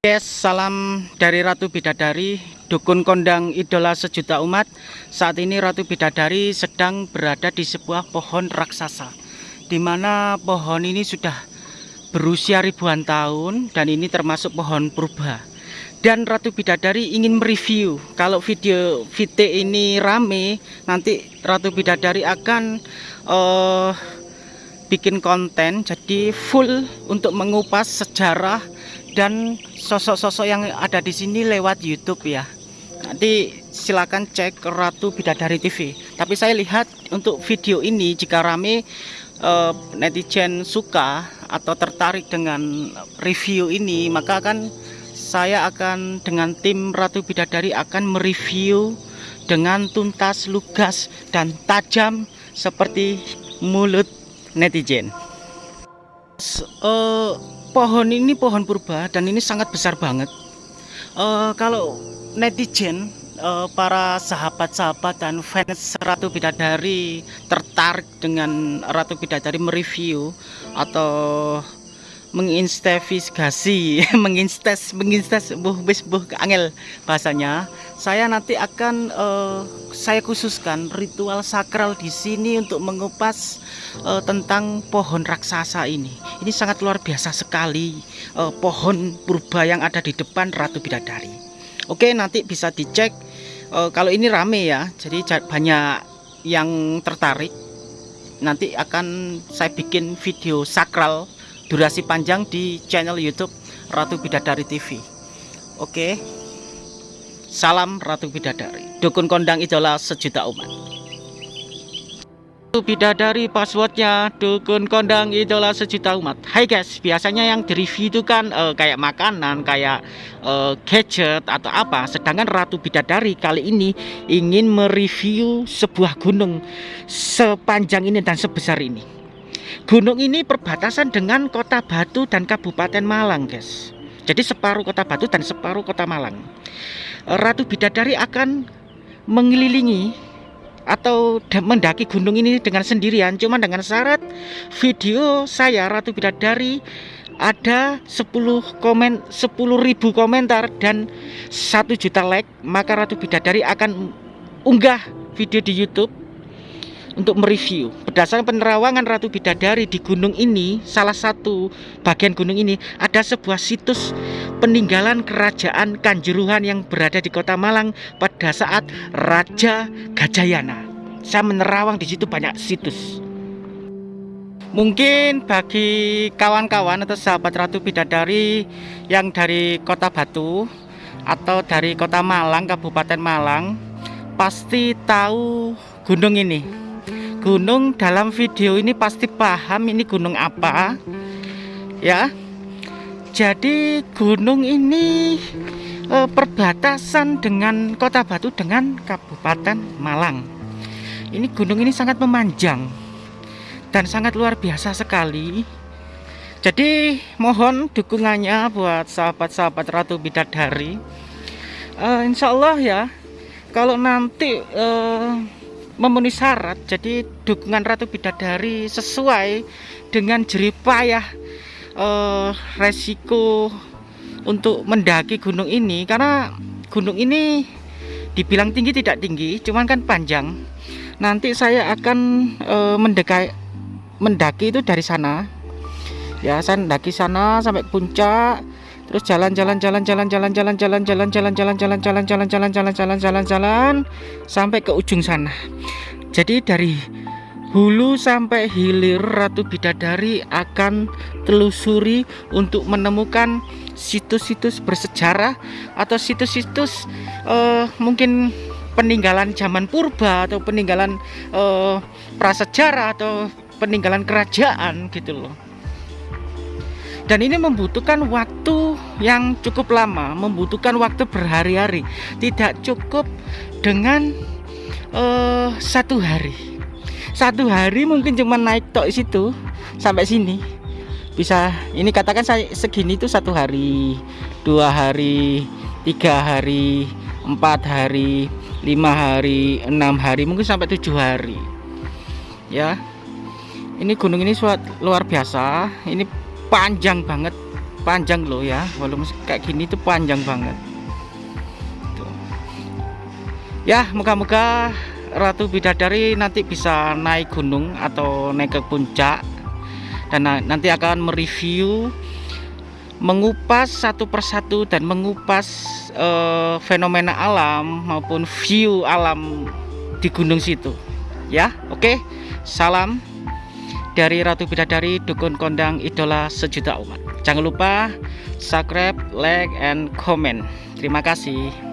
Guys, salam dari Ratu Bidadari, dukun kondang idola sejuta umat. Saat ini Ratu Bidadari sedang berada di sebuah pohon raksasa, di mana pohon ini sudah berusia ribuan tahun dan ini termasuk pohon purba. Dan Ratu Bidadari ingin mereview. Kalau video VT ini rame, nanti Ratu Bidadari akan uh, bikin konten jadi full untuk mengupas sejarah dan sosok-sosok yang ada di sini lewat YouTube ya. Nanti silakan cek Ratu Bidadari TV. Tapi saya lihat untuk video ini jika rame uh, netizen suka atau tertarik dengan review ini, maka akan saya akan dengan tim Ratu Bidadari akan mereview dengan tuntas, lugas dan tajam seperti mulut netizen. Uh, pohon ini pohon purba dan ini sangat besar banget. Uh, kalau netizen uh, para sahabat-sahabat dan fans Ratu Bidadari tertarik dengan Ratu Bidadari mereview atau menginvestigasi menginstes menginstes buh bis buh angel bahasanya. Saya nanti akan uh, saya khususkan ritual sakral di sini untuk mengupas uh, tentang pohon raksasa ini. Ini sangat luar biasa sekali uh, pohon purba yang ada di depan Ratu Bidadari. Oke nanti bisa dicek uh, kalau ini rame ya jadi banyak yang tertarik. Nanti akan saya bikin video sakral durasi panjang di channel YouTube Ratu Bidadari TV. Oke. Salam Ratu Bidadari. Dukun kondang idola sejuta umat. Ratu Bidadari passwordnya dukun kondang idola sejuta umat. Hai guys, biasanya yang di review itu kan uh, kayak makanan, kayak uh, gadget atau apa. Sedangkan Ratu Bidadari kali ini ingin mereview sebuah gunung sepanjang ini dan sebesar ini Gunung ini perbatasan dengan kota Batu dan Kabupaten Malang guys. Jadi separuh kota Batu dan separuh kota Malang. Ratu Bidadari akan mengelilingi atau mendaki gunung ini dengan sendirian. Cuma dengan syarat video saya Ratu Bidadari ada 10 komen 10.000 komentar dan 1 juta like. Maka Ratu Bidadari akan unggah video di YouTube untuk mereview. Berdasarkan penerawangan Ratu Bidadari di gunung ini salah satu bagian gunung ini ada sebuah situs peninggalan kerajaan Kanjuruhan yang berada di kota Malang pada saat Raja Gajayana. Saya menerawang di situ banyak situs. Mungkin bagi kawan-kawan atau sahabat Ratu Bidadari yang dari kota Batu atau dari kota Malang Kabupaten Malang pasti tahu gunung ini gunung dalam video ini pasti paham ini gunung apa ya. Jadi gunung ini e, perbatasan dengan kota Batu dengan Kabupaten Malang. Ini gunung ini sangat memanjang dan sangat luar biasa sekali. Jadi mohon dukungannya buat sahabat-sahabat Ratu Bidadari. E, Insya Allah ya kalau nanti e, memenuhi syarat jadi dukungan Ratu Bidadari sesuai dengan jeripayah eh, resiko untuk mendaki gunung ini. Karena gunung ini dibilang tinggi tidak tinggi cuman kan panjang. Nanti saya akan eh, mendekai mendaki itu dari sana. Ya saya mendaki sana sampai puncak terus jalan jalan jalan jalan jalan jalan jalan jalan jalan jalan jalan jalan jalan jalan jalan jalan jalan jalan sampai ke ujung sana jadi dari hulu sampai hilir Ratu Bidadari akan telusuri untuk menemukan situs-situs bersejarah atau situs-situs uh, mungkin peninggalan zaman purba atau peninggalan uh, prasejarah atau peninggalan kerajaan gitu loh dan ini membutuhkan waktu yang cukup lama membutuhkan waktu berhari-hari. Tidak cukup dengan uh, satu hari. Satu hari mungkin cuma naik tok situ sampai sini. Bisa ini katakan saya segini itu satu hari dua hari tiga hari empat hari lima hari enam hari mungkin sampai tujuh hari. Ya ini gunung ini suat luar biasa. Ini panjang banget. Panjang loh ya volume kayak gini tuh panjang banget. Tuh. ya moga-moga Ratu Bidadari nanti bisa naik gunung atau naik ke puncak dan nanti akan mereview mengupas satu persatu dan mengupas uh, fenomena alam maupun view alam di gunung situ. Ya oke. Salam dari Ratu Bidadari Dukun Kondang Idola Sejuta Umat. Jangan lupa subscribe like and comment. Terima kasih